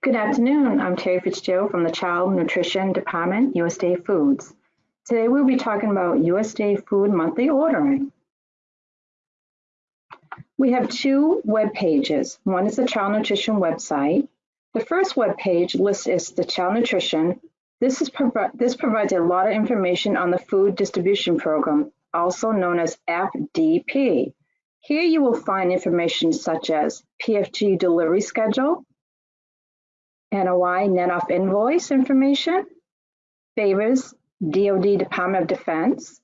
Good afternoon. I'm Terry Fitzgerald from the Child Nutrition Department, USDA Foods. Today we'll be talking about USDA Food monthly ordering. We have two web pages. One is the Child Nutrition website. The first web page lists the Child Nutrition. This, is provi this provides a lot of information on the Food Distribution Program, also known as FDP. Here you will find information such as PFG delivery schedule, NOI net off invoice information, favors, DoD Department of Defense,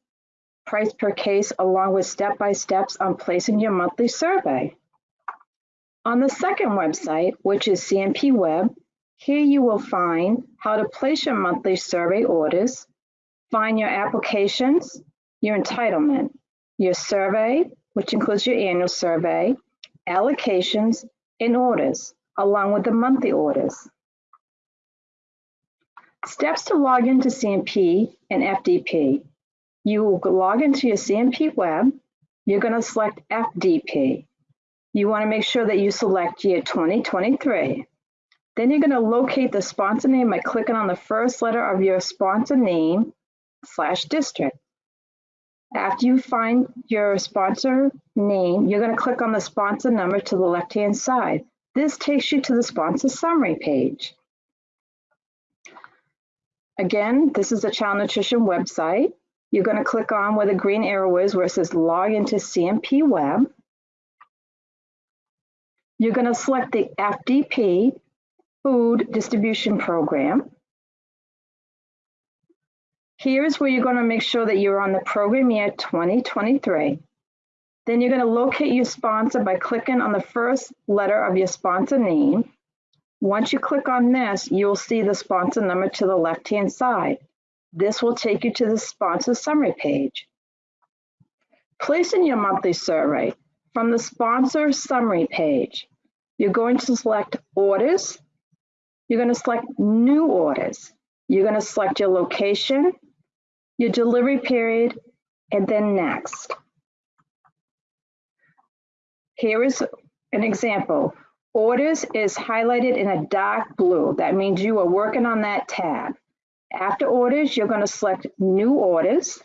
price per case along with step-by-steps on placing your monthly survey. On the second website, which is CNP Web, here you will find how to place your monthly survey orders, find your applications, your entitlement, your survey, which includes your annual survey, allocations, and orders, along with the monthly orders. Steps to log into CNP and FDP. You will log into your CNP web. You're going to select FDP. You want to make sure that you select year 2023. Then you're going to locate the sponsor name by clicking on the first letter of your sponsor name slash district. After you find your sponsor name, you're going to click on the sponsor number to the left-hand side. This takes you to the sponsor summary page. Again, this is the Child Nutrition website. You're going to click on where the green arrow is where it says log into CNP web. You're going to select the FDP food distribution program. Here's where you're going to make sure that you're on the program year 2023. Then you're going to locate your sponsor by clicking on the first letter of your sponsor name. Once you click on this, you'll see the sponsor number to the left-hand side. This will take you to the sponsor summary page. Place in your monthly survey from the sponsor summary page. You're going to select orders. You're going to select new orders. You're going to select your location, your delivery period, and then next. Here is an example. Orders is highlighted in a dark blue. That means you are working on that tab. After orders, you're going to select new orders.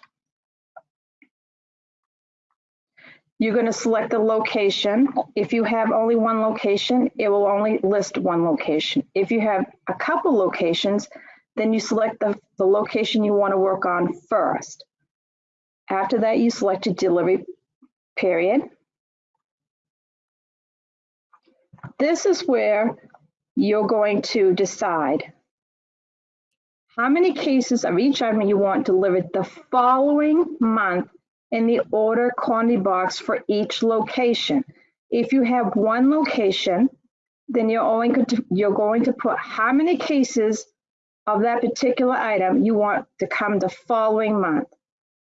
You're going to select the location. If you have only one location, it will only list one location. If you have a couple locations, then you select the, the location you want to work on first. After that, you select a delivery period. This is where you're going to decide how many cases of each item you want delivered the following month in the order quantity box for each location. If you have one location, then you're only going to, you're going to put how many cases of that particular item you want to come the following month.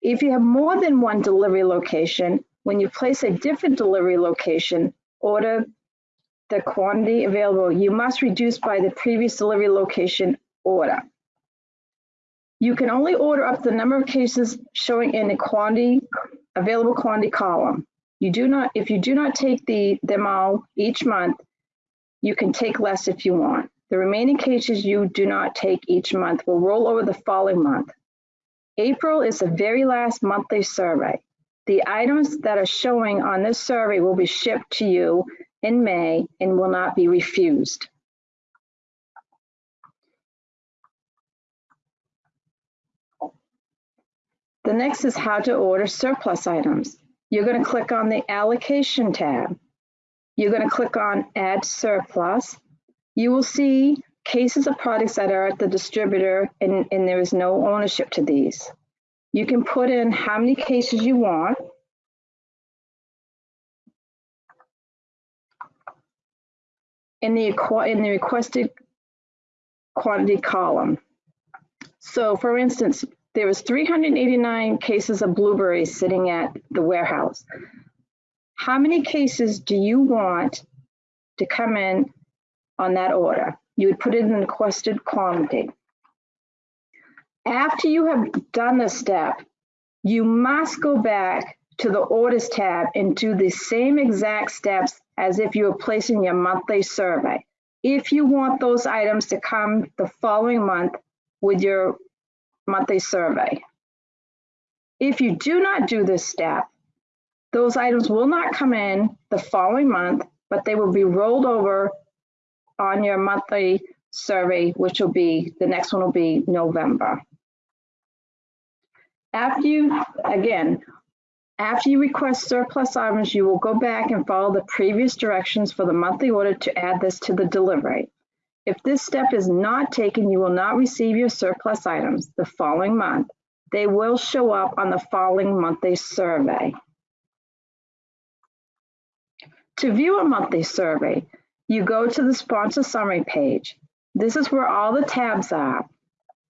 If you have more than one delivery location, when you place a different delivery location, order the quantity available, you must reduce by the previous delivery location order. You can only order up the number of cases showing in the quantity available quantity column. You do not, if you do not take the them all each month, you can take less if you want. The remaining cases you do not take each month will roll over the following month. April is the very last monthly survey. The items that are showing on this survey will be shipped to you in May and will not be refused. The next is how to order surplus items. You're going to click on the allocation tab. You're going to click on add surplus. You will see cases of products that are at the distributor and, and there is no ownership to these. You can put in how many cases you want in the, in the requested quantity column. So for instance, there was 389 cases of blueberries sitting at the warehouse. How many cases do you want to come in on that order? You would put it in the requested quantity. After you have done the step, you must go back to the orders tab and do the same exact steps as if you were placing your monthly survey. if you want those items to come the following month with your monthly survey. If you do not do this step, those items will not come in the following month, but they will be rolled over on your monthly survey, which will be, the next one will be November. After you, again, after you request surplus items, you will go back and follow the previous directions for the monthly order to add this to the delivery. If this step is not taken, you will not receive your surplus items the following month. They will show up on the following monthly survey. To view a monthly survey, you go to the sponsor summary page. This is where all the tabs are.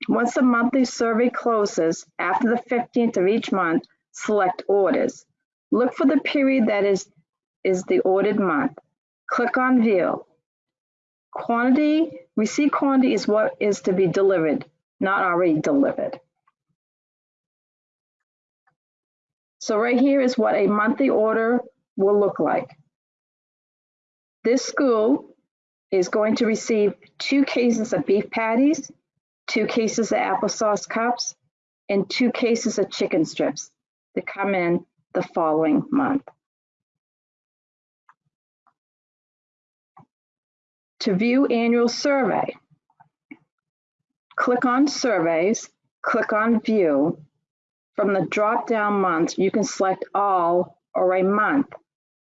Once the monthly survey closes after the 15th of each month, select orders. Look for the period that is, is the ordered month. Click on view. Quantity, receipt quantity is what is to be delivered, not already delivered. So right here is what a monthly order will look like. This school is going to receive two cases of beef patties, two cases of applesauce cups, and two cases of chicken strips to come in the following month. To view annual survey, click on surveys, click on view. From the drop-down month, you can select all or a month.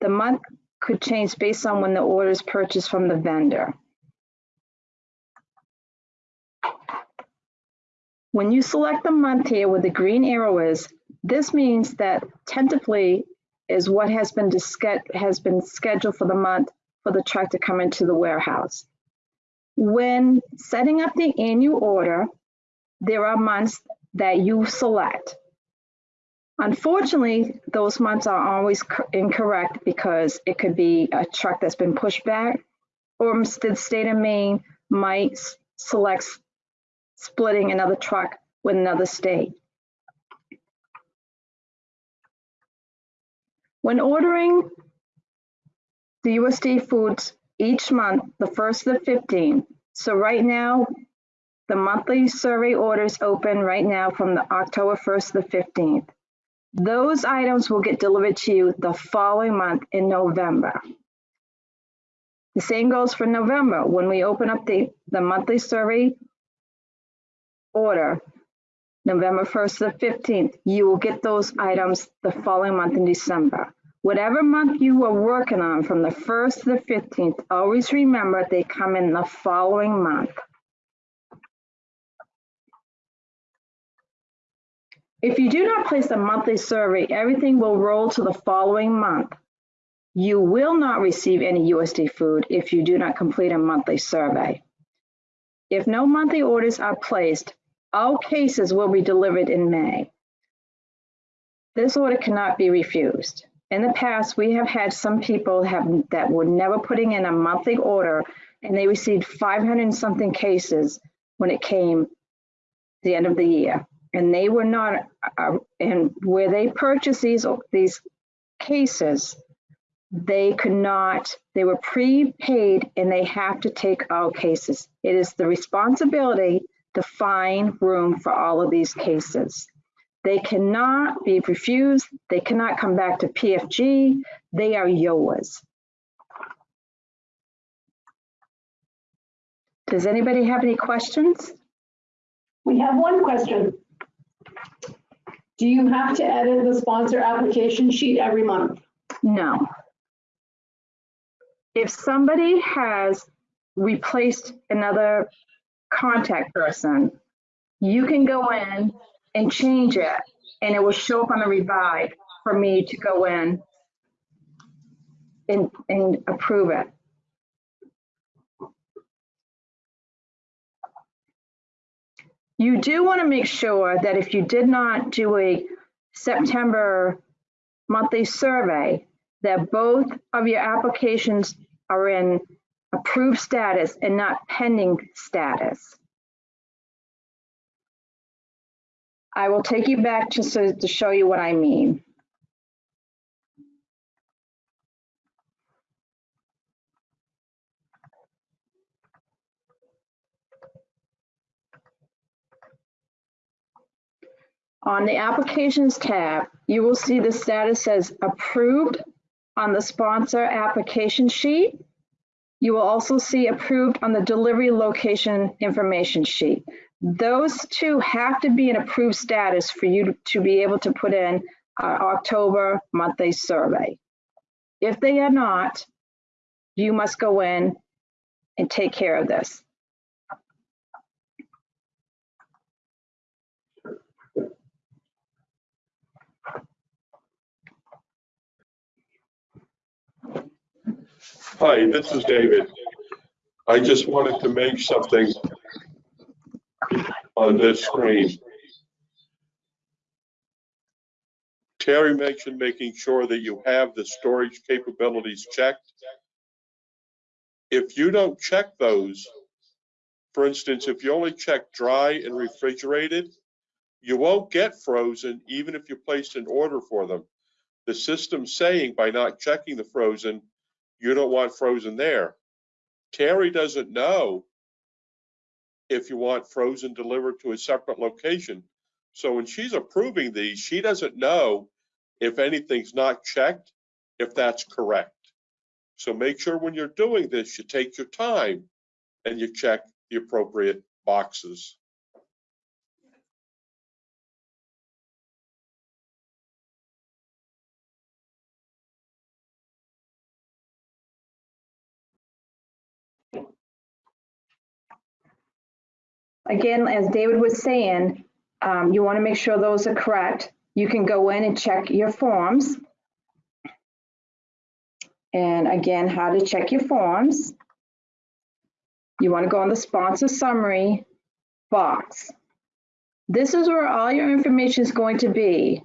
The month could change based on when the order is purchased from the vendor. When you select the month here where the green arrow is, this means that tentatively is what has been, has been scheduled for the month for the truck to come into the warehouse. When setting up the annual order, there are months that you select. Unfortunately, those months are always incorrect because it could be a truck that's been pushed back or the state of Maine might select splitting another truck with another state. When ordering the USDA foods each month, the first of the 15th, so right now, the monthly survey orders open right now from the October 1st to the 15th. Those items will get delivered to you the following month in November. The same goes for November. When we open up the, the monthly survey order, November 1st to the 15th, you will get those items the following month in December. Whatever month you are working on from the 1st to the 15th, always remember they come in the following month. If you do not place a monthly survey, everything will roll to the following month. You will not receive any USD food if you do not complete a monthly survey. If no monthly orders are placed, all cases will be delivered in May. This order cannot be refused. In the past, we have had some people have that were never putting in a monthly order and they received 500 something cases when it came the end of the year and they were not, uh, and where they purchased these, these cases, they could not, they were prepaid and they have to take all cases. It is the responsibility to find room for all of these cases. They cannot be refused. They cannot come back to PFG. They are YOAs. Does anybody have any questions? We have one question. Do you have to edit the sponsor application sheet every month? No. If somebody has replaced another contact person, you can go in and change it and it will show up on the revive for me to go in and, and approve it. You do want to make sure that if you did not do a September monthly survey, that both of your applications are in approved status and not pending status. I will take you back just so, to show you what I mean. On the Applications tab, you will see the status says Approved on the sponsor application sheet you will also see approved on the delivery location information sheet. Those two have to be in approved status for you to be able to put in our October monthly survey. If they are not, you must go in and take care of this. Hi, this is David. I just wanted to make something on this screen. Terry mentioned making sure that you have the storage capabilities checked. If you don't check those, for instance, if you only check dry and refrigerated, you won't get frozen even if you placed an order for them. The system's saying by not checking the frozen, you don't want frozen there. Terry doesn't know if you want frozen delivered to a separate location. So when she's approving these, she doesn't know if anything's not checked, if that's correct. So make sure when you're doing this, you take your time and you check the appropriate boxes. Again, as David was saying, um, you want to make sure those are correct. You can go in and check your forms. And again, how to check your forms. You want to go on the sponsor summary box. This is where all your information is going to be.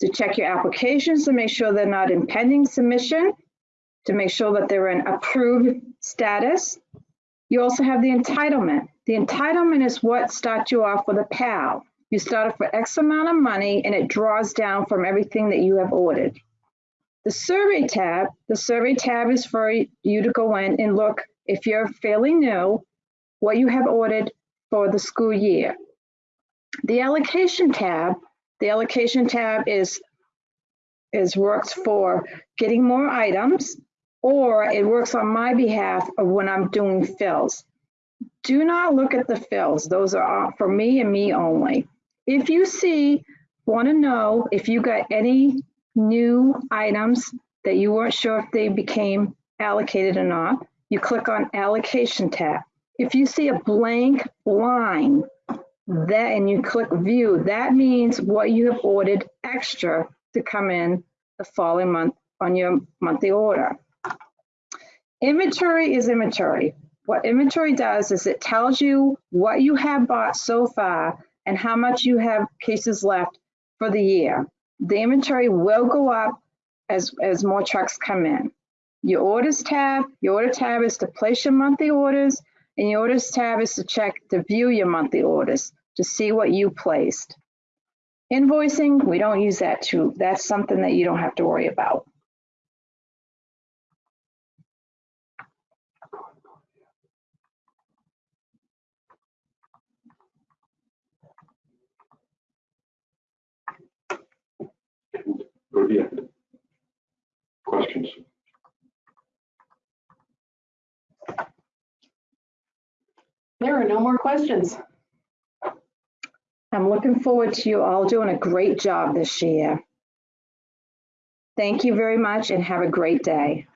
To check your applications to make sure they're not in pending submission, to make sure that they're in approved status. You also have the entitlement. The entitlement is what starts you off with a PAL. You start off with X amount of money and it draws down from everything that you have ordered. The survey tab, the survey tab is for you to go in and look, if you're fairly new, what you have ordered for the school year. The allocation tab, the allocation tab is, is works for getting more items or it works on my behalf when I'm doing fills. Do not look at the fills. Those are for me and me only. If you see, want to know if you got any new items that you weren't sure if they became allocated or not, you click on allocation tab. If you see a blank line that and you click view, that means what you have ordered extra to come in the following month on your monthly order. Inventory is inventory. What inventory does is it tells you what you have bought so far and how much you have cases left for the year. The inventory will go up as, as more trucks come in. Your orders tab, your order tab is to place your monthly orders and your orders tab is to check to view your monthly orders to see what you placed. Invoicing, we don't use that too. That's something that you don't have to worry about. Questions? There are no more questions. I'm looking forward to you all doing a great job this year. Thank you very much and have a great day.